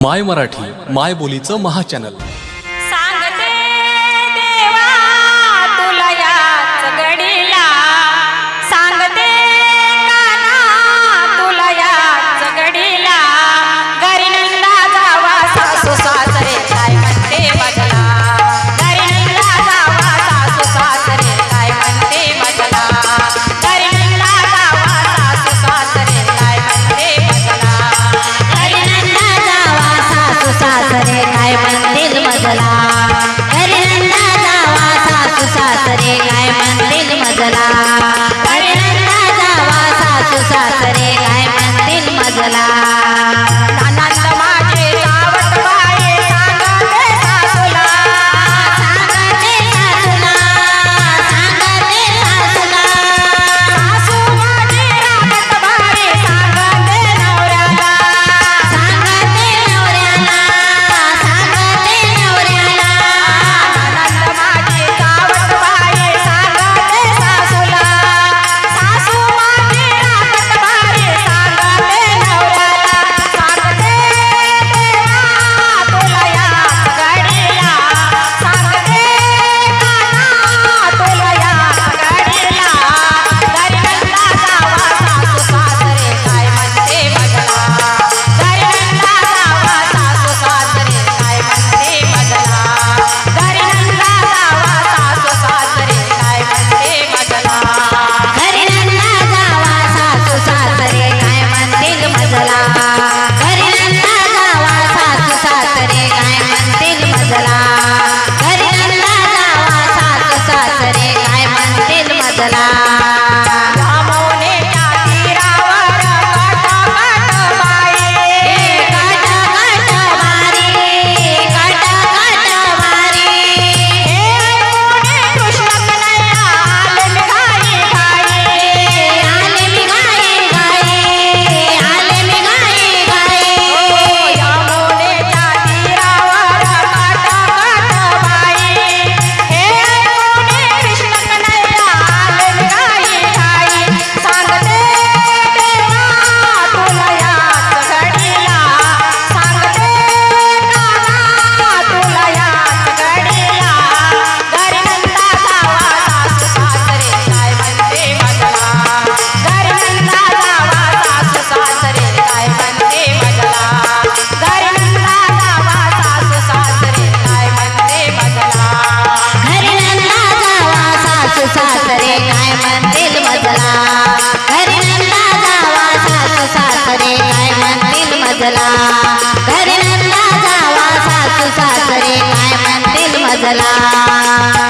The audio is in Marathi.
माय मराठी माय बोलीचं महाचॅनल मजला. अरे नंदा जावा सासू सासरे काय म्हणतील मजला. मजला. घरी नंदा जावा सासू सासरे काय म्हणतील मजला?